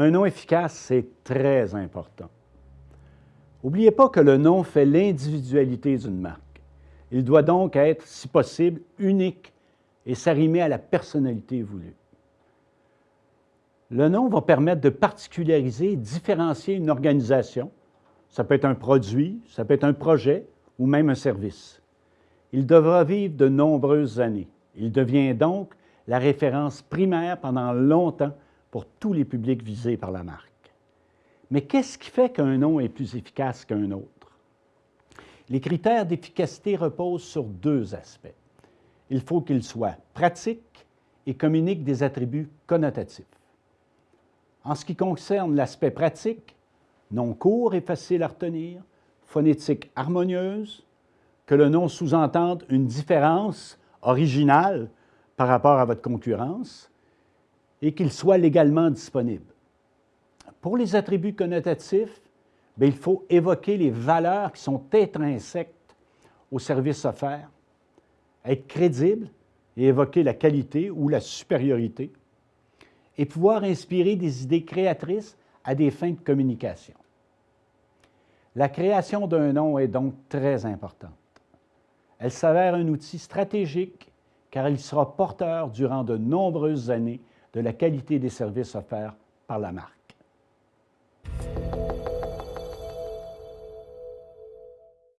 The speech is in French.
Un nom efficace, c'est très important. N'oubliez pas que le nom fait l'individualité d'une marque. Il doit donc être, si possible, unique et s'arrimer à la personnalité voulue. Le nom va permettre de particulariser et différencier une organisation. Ça peut être un produit, ça peut être un projet ou même un service. Il devra vivre de nombreuses années. Il devient donc la référence primaire pendant longtemps pour tous les publics visés par la marque. Mais qu'est-ce qui fait qu'un nom est plus efficace qu'un autre? Les critères d'efficacité reposent sur deux aspects. Il faut qu'il soit pratique et communique des attributs connotatifs. En ce qui concerne l'aspect pratique, nom court et facile à retenir, phonétique harmonieuse, que le nom sous-entende une différence originale par rapport à votre concurrence et qu'il soit légalement disponible. Pour les attributs connotatifs, il faut évoquer les valeurs qui sont intrinsèques au service offert, être crédible et évoquer la qualité ou la supériorité, et pouvoir inspirer des idées créatrices à des fins de communication. La création d'un nom est donc très importante. Elle s'avère un outil stratégique car il sera porteur durant de nombreuses années de la qualité des services offerts par la marque.